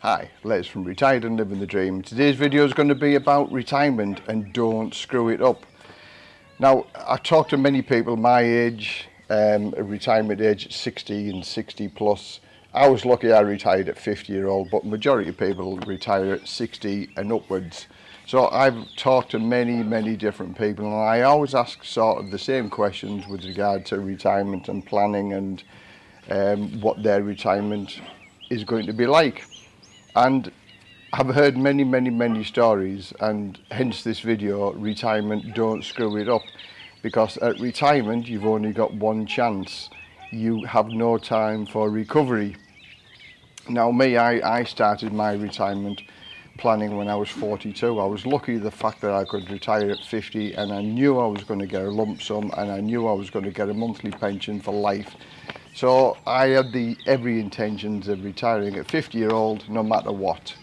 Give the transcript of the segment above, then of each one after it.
Hi, Les from Retired and Living the Dream. Today's video is going to be about retirement and don't screw it up. Now, I talk to many people my age, um, retirement age 60 and 60 plus. I was lucky I retired at 50 year old, but majority of people retire at 60 and upwards. So I've talked to many, many different people and I always ask sort of the same questions with regard to retirement and planning and um, what their retirement is going to be like. and have heard many, many, many stories and hence this video, retirement, don't screw it up. Because at retirement, you've only got one chance. You have no time for recovery. Now me, I, I started my retirement planning when I was 42. I was lucky the fact that I could retire at 50 and I knew I was going to get a lump sum and I knew I was going to get a monthly pension for life so I had the every intentions of retiring at 50 year old, no matter what.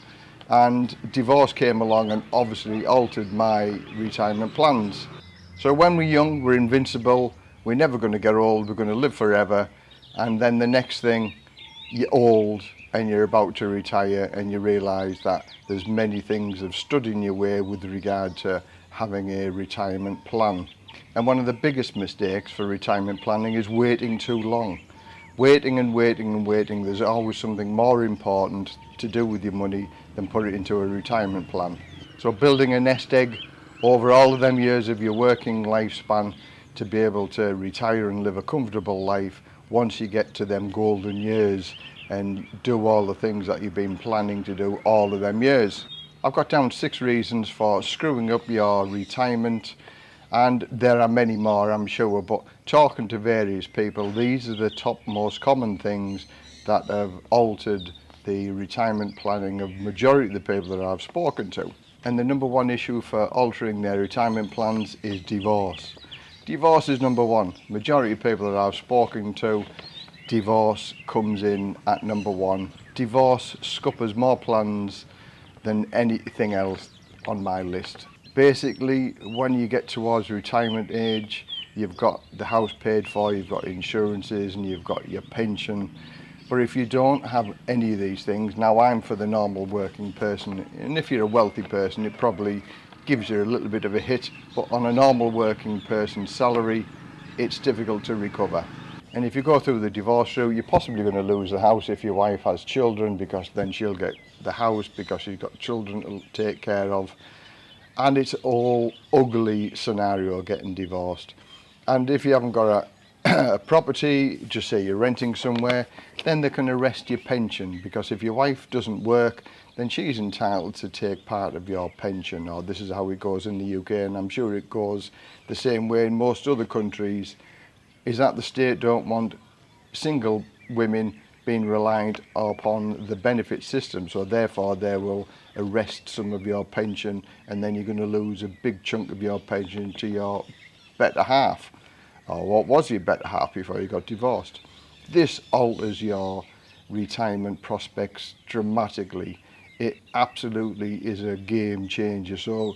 And divorce came along and obviously altered my retirement plans. So when we're young, we're invincible, we're never going to get old, we're going to live forever. And then the next thing, you're old and you're about to retire and you realise that there's many things stood in your way with regard to having a retirement plan. And one of the biggest mistakes for retirement planning is waiting too long. waiting and waiting and waiting, there's always something more important to do with your money than put it into a retirement plan. So building a nest egg over all of them years of your working lifespan to be able to retire and live a comfortable life once you get to them golden years and do all the things that you've been planning to do all of them years. I've got down six reasons for screwing up your retirement and there are many more I'm sure but talking to various people these are the top most common things that have altered the retirement planning of majority of the people that I've spoken to and the number one issue for altering their retirement plans is divorce divorce is number one majority of people that I've spoken to divorce comes in at number one divorce scuppers more plans than anything else on my list Basically, when you get towards retirement age, you've got the house paid for, you've got insurances and you've got your pension. But if you don't have any of these things, now I'm for the normal working person, and if you're a wealthy person, it probably gives you a little bit of a hit, but on a normal working person's salary, it's difficult to recover. And if you go through the divorce route, you're possibly going to lose the house if your wife has children because then she'll get the house because she's got children to take care of and it's all ugly scenario getting divorced and if you haven't got a, a property just say you're renting somewhere then they can arrest your pension because if your wife doesn't work then she's entitled to take part of your pension or this is how it goes in the UK and I'm sure it goes the same way in most other countries is that the state don't want single women being reliant upon the benefit system so therefore they will arrest some of your pension and then you're going to lose a big chunk of your pension to your better half or what was your better half before you got divorced this alters your retirement prospects dramatically it absolutely is a game changer so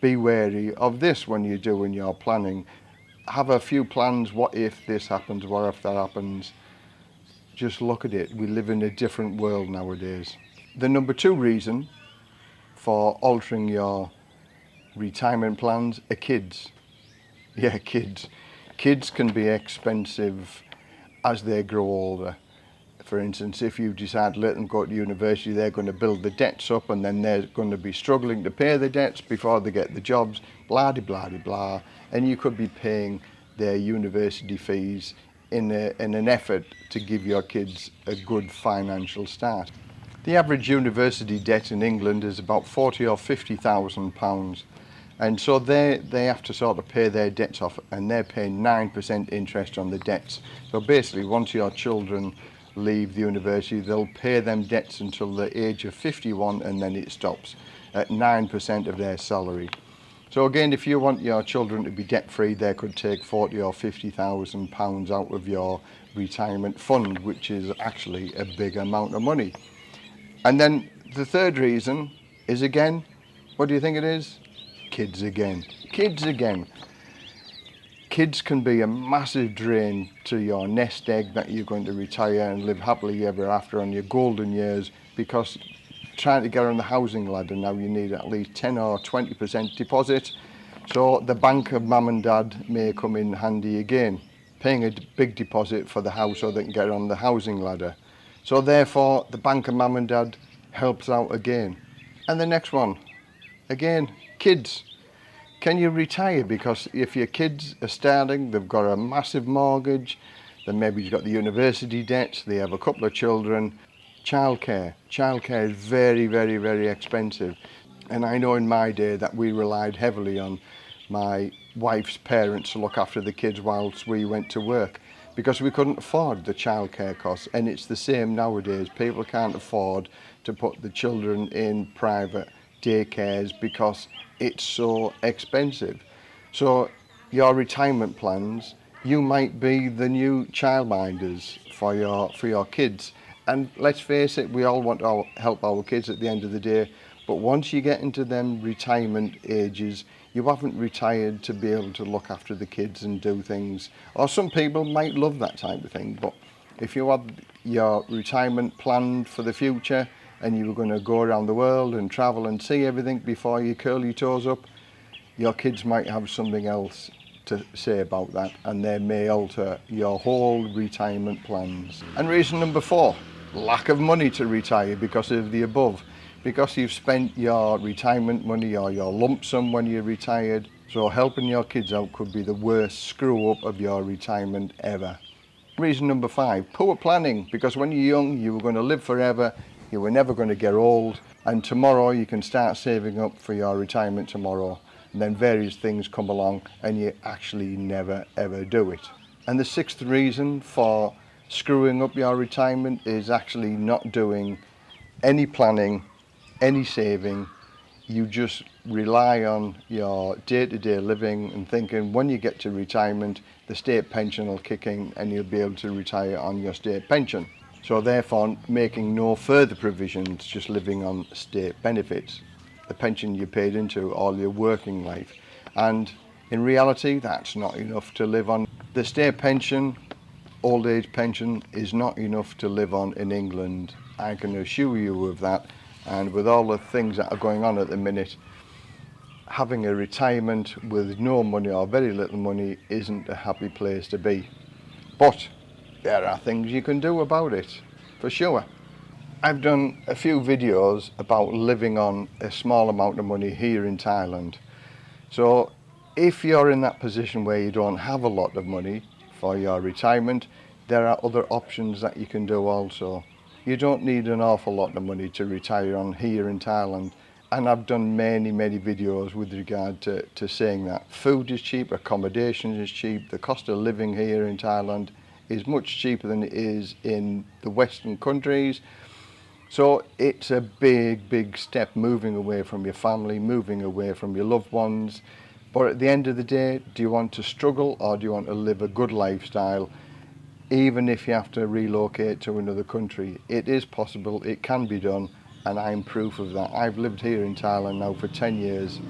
be wary of this when you're doing your planning have a few plans what if this happens what if that happens Just look at it. We live in a different world nowadays. The number two reason for altering your retirement plans are kids. Yeah, kids. Kids can be expensive as they grow older. For instance, if you decide to let them go to university, they're going to build the debts up and then they're going to be struggling to pay the debts before they get the jobs, blah de blah de blah. And you could be paying their university fees in, a, in an effort to give your kids a good financial start. The average university debt in England is about 40 or 50,000 pounds and so they, they have to sort of pay their debts off and they're paying 9% interest on the debts. So basically once your children leave the university they'll pay them debts until the age of 51 and then it stops at 9% of their salary. So again, if you want your children to be debt free, they could take 40 or 50,000 pounds out of your retirement fund, which is actually a big amount of money. And then the third reason is again, what do you think it is? Kids again, kids again. Kids can be a massive drain to your nest egg that you're going to retire and live happily ever after on your golden years because trying to get on the housing ladder now you need at least 10 or 20% deposit. So the bank of mum and dad may come in handy again, paying a big deposit for the house so they can get on the housing ladder. So therefore the bank of mum and dad helps out again. And the next one, again, kids. Can you retire? Because if your kids are starting, they've got a massive mortgage, then maybe you've got the university debts, they have a couple of children, Childcare. Childcare is very, very, very expensive. And I know in my day that we relied heavily on my wife's parents to look after the kids whilst we went to work because we couldn't afford the childcare costs and it's the same nowadays. People can't afford to put the children in private daycares because it's so expensive. So your retirement plans, you might be the new childminders for your, for your kids. And let's face it, we all want to help our kids at the end of the day. But once you get into them retirement ages, you haven't retired to be able to look after the kids and do things. Or some people might love that type of thing, but if you had your retirement planned for the future and you were going to go around the world and travel and see everything before you curl your toes up, your kids might have something else to say about that and they may alter your whole retirement plans. And reason number four, lack of money to retire because of the above. Because you've spent your retirement money or your lump sum when you're retired, so helping your kids out could be the worst screw up of your retirement ever. Reason number five, poor planning. Because when you're young, you were going to live forever, you were never going to get old, and tomorrow you can start saving up for your retirement tomorrow. And then various things come along and you actually never ever do it. And the sixth reason for screwing up your retirement is actually not doing any planning, any saving. You just rely on your day-to-day -day living and thinking when you get to retirement, the state pension will kick in and you'll be able to retire on your state pension. So therefore, making no further provisions, just living on state benefits, the pension you paid into all your working life. And in reality, that's not enough to live on. The state pension old age pension is not enough to live on in England. I can assure you of that. And with all the things that are going on at the minute, having a retirement with no money or very little money isn't a happy place to be. But there are things you can do about it, for sure. I've done a few videos about living on a small amount of money here in Thailand. So if you're in that position where you don't have a lot of money, for your retirement there are other options that you can do also you don't need an awful lot of money to retire on here in Thailand and I've done many many videos with regard to, to saying that food is cheap accommodation is cheap the cost of living here in Thailand is much cheaper than it is in the western countries so it's a big big step moving away from your family moving away from your loved ones But at the end of the day, do you want to struggle or do you want to live a good lifestyle? Even if you have to relocate to another country, it is possible, it can be done, and I'm proof of that. I've lived here in Thailand now for 10 years.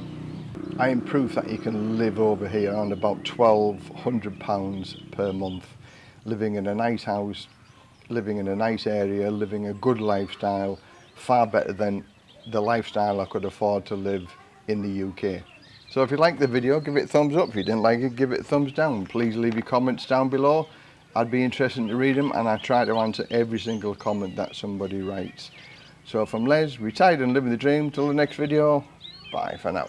I am proof that you can live over here on about £1,200 per month, living in a nice house, living in a nice area, living a good lifestyle, far better than the lifestyle I could afford to live in the UK. So if you liked the video, give it a thumbs up. If you didn't like it, give it a thumbs down. Please leave your comments down below. I'd be interested to read them and I try to answer every single comment that somebody writes. So from Les, retired and living the dream, till the next video, bye for now.